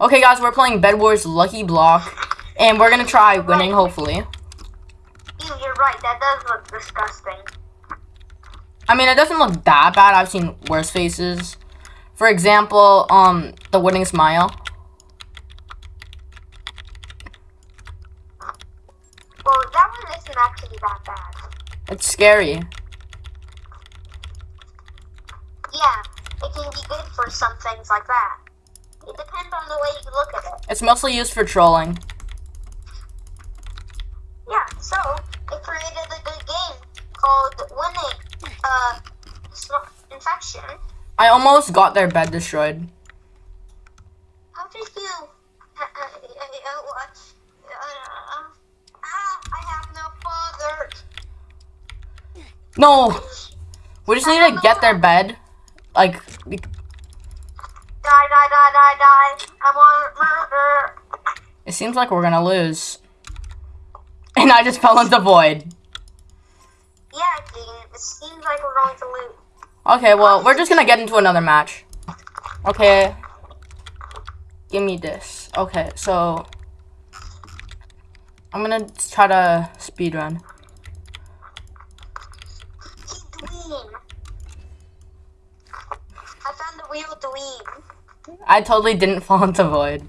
Okay, guys, we're playing Bed Wars Lucky Block, and we're gonna try winning, hopefully. Ew, you're right. That does look disgusting. I mean, it doesn't look that bad. I've seen worse faces. For example, um, the winning smile. Well, that one isn't actually that bad. It's scary. Yeah, it can be good for some things like that. It depends on the way you look at it. It's mostly used for trolling. Yeah, so it created a good game called Winning uh, Infection. I almost got their bed destroyed. How did you? Uh, uh, uh? Uh, ah, I have no father. No! We just need to get their bed. Like, we- Die, die, die, die, die. I want murder. It seems like we're gonna lose. And I just fell into void. Yeah. It seems like we're going to lose. Okay, well, we're just gonna get into another match. Okay. Give me this. Okay, so... I'm gonna try to speedrun. He dweeb. I found the dweeb. I totally didn't fall into void.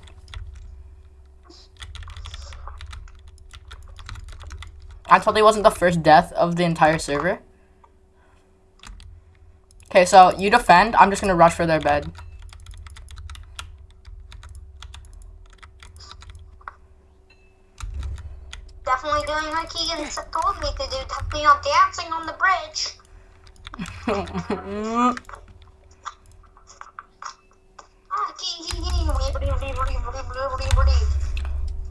I totally wasn't the first death of the entire server. Okay, so you defend. I'm just gonna rush for their bed. Definitely doing what Keegan told me to do. Definitely not dancing on the bridge. Ah,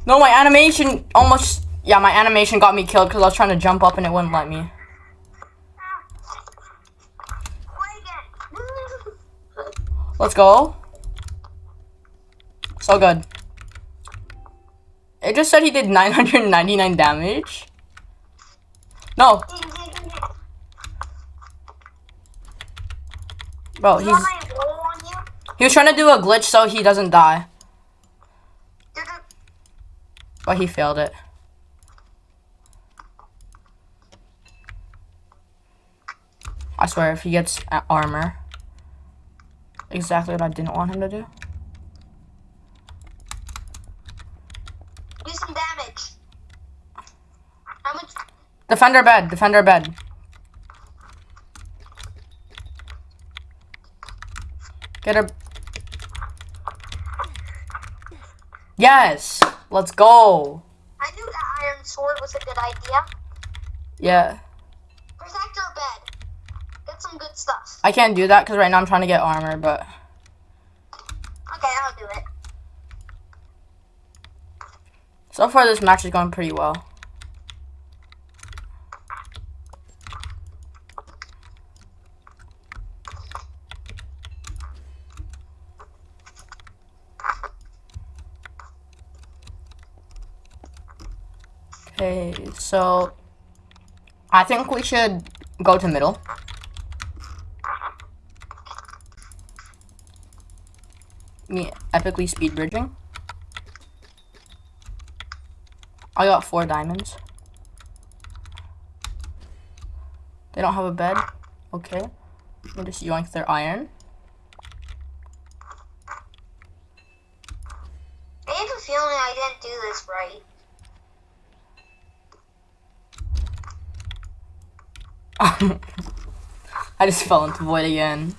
no, my animation almost. Yeah, my animation got me killed because I was trying to jump up and it wouldn't let me. Let's go. So good. It just said he did 999 damage. No, bro, he's want my roll on you? he was trying to do a glitch so he doesn't die, but he failed it. Swear, if he gets armor, exactly what I didn't want him to do. Do some damage. How much? Defender bed, defender bed. Get her. Yes, let's go. I knew that iron sword was a good idea. Yeah, Protect your bed. Get some good stuff. I can't do that because right now I'm trying to get armor, but Okay, I'll do it. so far this match is going pretty well. Okay, so I think we should go to middle. Me epically speed bridging. I got four diamonds. They don't have a bed. Okay. Me just yoink their iron. I have a feeling I didn't do this right. I just fell into void again.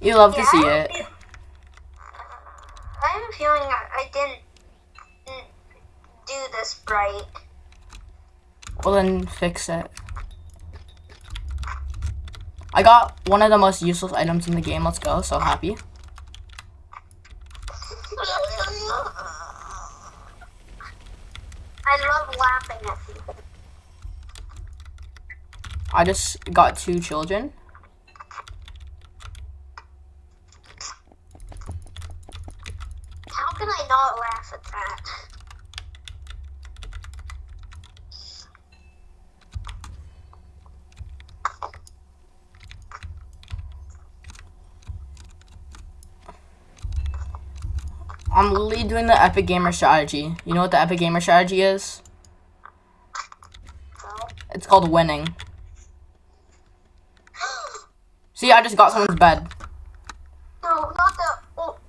You love to see it. have a fe- I have a feeling I, didn't do this right. Well then fix it. I got one of the most useless items in the game. Let's go. So happy. I love laughing at people. I just got two children. How can I not laugh at that? I'm literally doing the Epic Gamer strategy. You know what the Epic Gamer strategy is? It's called winning. See, I just got someone's bed. No, not the, ul-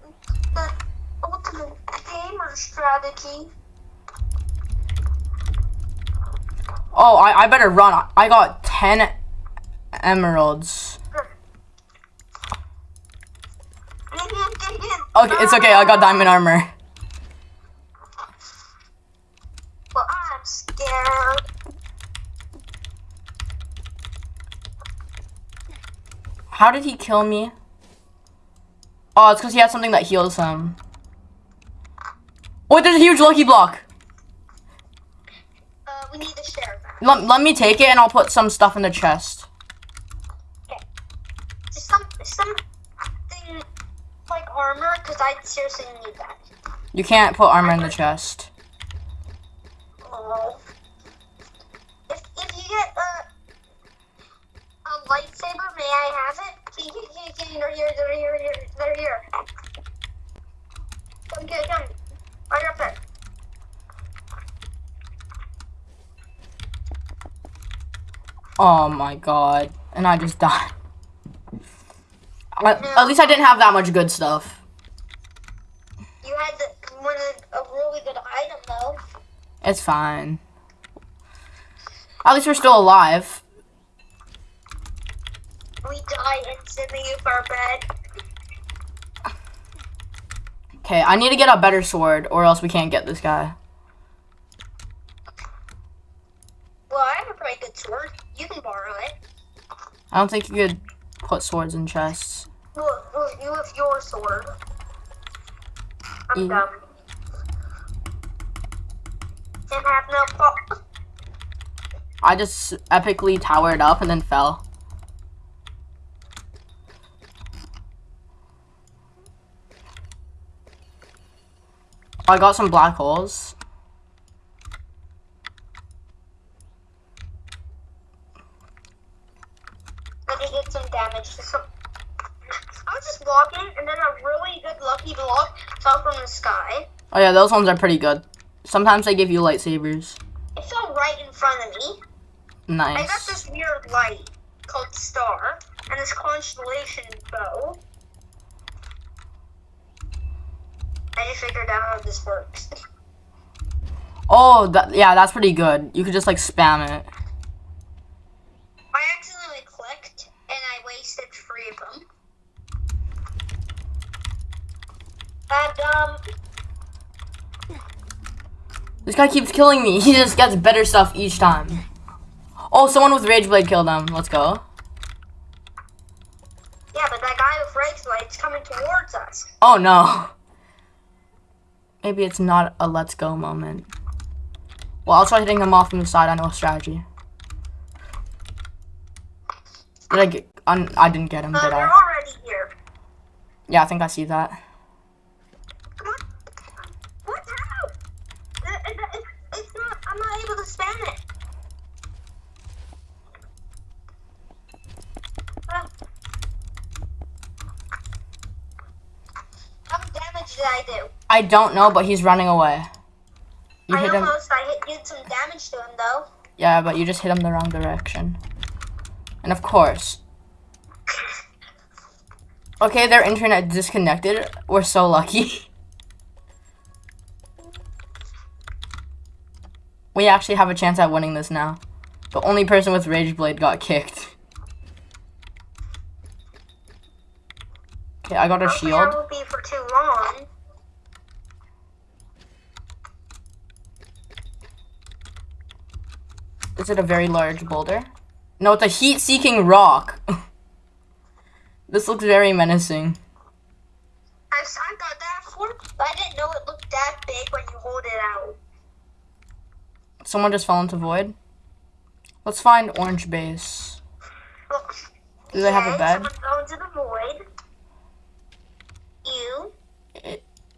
the ultimate strategy. Oh, I, I better run. I got 10 emeralds. Okay, it's okay. I got diamond armor. Well, I'm scared. How did he kill me? Oh, it's because he has something that heals him. Oh, there's a huge lucky block. Uh, we need to share that. Let, let me take it and I'll put some stuff in the chest. Just some, something like armor, because I seriously need that. You can't put armor in the chest. Oh my god. And I just died. At, at least I didn't have that much good stuff. You had the, one of, a really good item, though. It's fine. At least we're still alive. We die instantly if our bed. Okay, I need to get a better sword or else we can't get this guy. Well, I have a pretty good sword. Can borrow it. I don't think you could put swords in chests. Well, well you have your sword. I'm dumb. Didn't have no I just epically towered up and then fell. I got some black holes. Did some damage to some. I was just walking, and then a really good lucky block fell from the sky. Oh yeah, those ones are pretty good. Sometimes they give you lightsabers. It fell right in front of me. Nice. I got this weird light called star, and this constellation bow. I just figured out how this works. Oh, that, yeah, that's pretty good. You could just like spam it. I accidentally clicked, and I wasted three of them. And um, This guy keeps killing me. He just gets better stuff each time. Oh, someone with Rage Blade killed him. Let's go. yeah, but that guy with Rageblade's coming towards us. Oh no. Maybe it's not a let's go moment. Well, I'll try hitting him off from the side. I know a strategy. Did I get? I didn't get him, Uh, did I? already here. Yeah, I think I see that. Come on. What? How? It, it, it, it's not. I'm not able to spam it. Ah. How much damage did I do? I don't know, but he's running away. You I hit him. almost. I hit, did some damage to him though. Yeah, but you just hit him the wrong direction. And of course. Okay, their internet disconnected. We're so lucky. We actually have a chance at winning this now. The only person with Rage Blade got kicked. Okay, I got a Hopefully shield. That won't be for too long. Is it a very large boulder? No, it's a heat-seeking rock. this looks very menacing. I've, I got that before, but I didn't know it looked that big when you hold it out. Someone just fell into void. Let's find orange base. Do they have a bed? Someone fell into the void.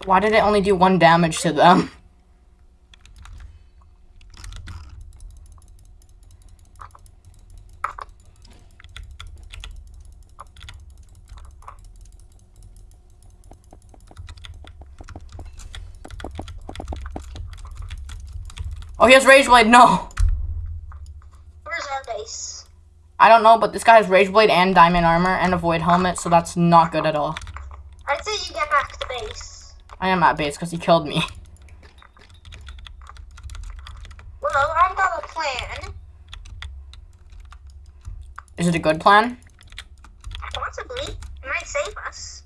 Why did it only do one damage to them? Oh, he has Rageblade. No! Where's our base? I don't know, but this guy has Rageblade and Diamond Armor and a Void Helmet, so that's not good at all. I am at base because he killed me. Well, I've got a plan. Is it a good plan? Possibly. It might save us.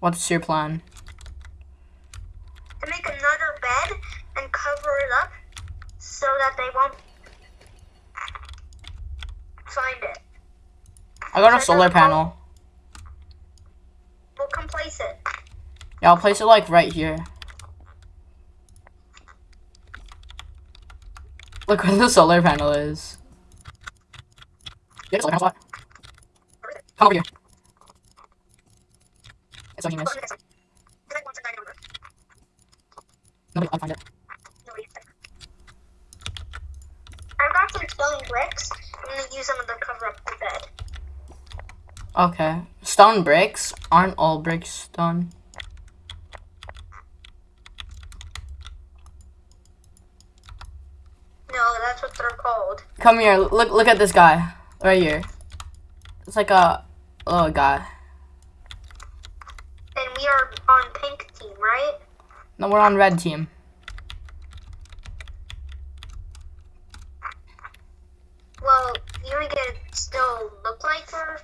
What's your plan? To make another bed and cover it up so that they won't find it. I got a solar panel. We'll come place it. Yeah, I'll place it like right here. Look where the solar panel is. Yeah, solar panel spot. Where is it? Come over here. It's so genius. the next one. The next one's a dynamo. Nobody, I'll find it. Nobody gets it. I've got some stone bricks. I'm gonna use them to cover up the bed. Okay. Stone bricks? Aren't all bricks stone? No, that's what they're called. Come here. Look look at this guy. Right here. It's like a little guy. And we are on pink team, right? No, we're on red team. Well, you make it still look like we're.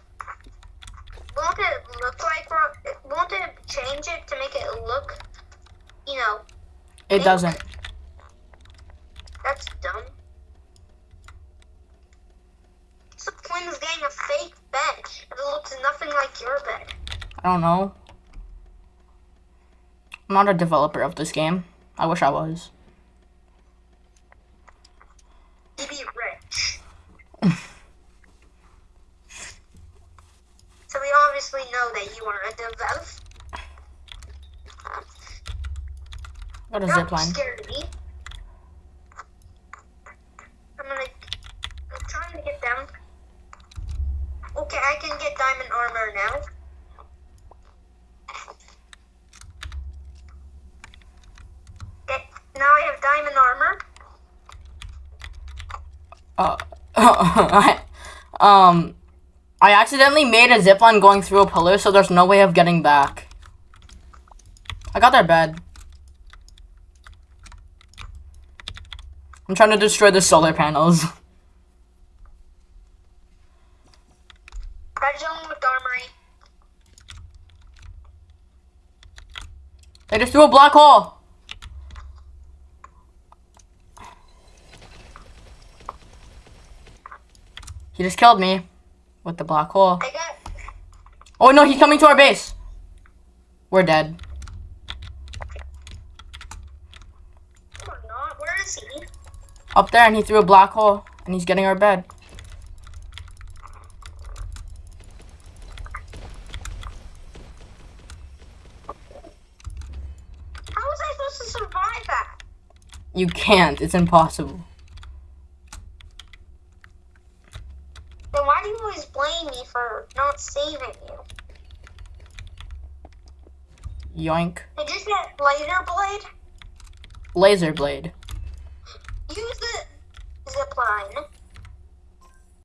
Won't it look like we're? Won't it change it to make it look? You know, It doesn't. that's dumb. What's the point of getting a fake bed if it looks nothing like your bed? I don't know. I'm not a developer of this game. I wish I was. To be rich. so we obviously know that you are a developer. Got a Don't zip line. scare me. I'm gonna. I'm trying to get down. Okay, I can get diamond armor now. Okay, now I have diamond armor. Uh, I, um, I accidentally made a zip line going through a pillar, so there's no way of getting back. I got their bed. I'm trying to destroy the solar panels. Red zone with armory. They just threw a black hole. He just killed me with the black hole. Oh no, he's coming to our base. We're dead. Or not. Where is he? Up there, and he threw a black hole, and he's getting our bed. How was I supposed to survive that? You can't. It's impossible. Then why do you always blame me for not saving you? Yoink. Did you get laser blade? Laser blade.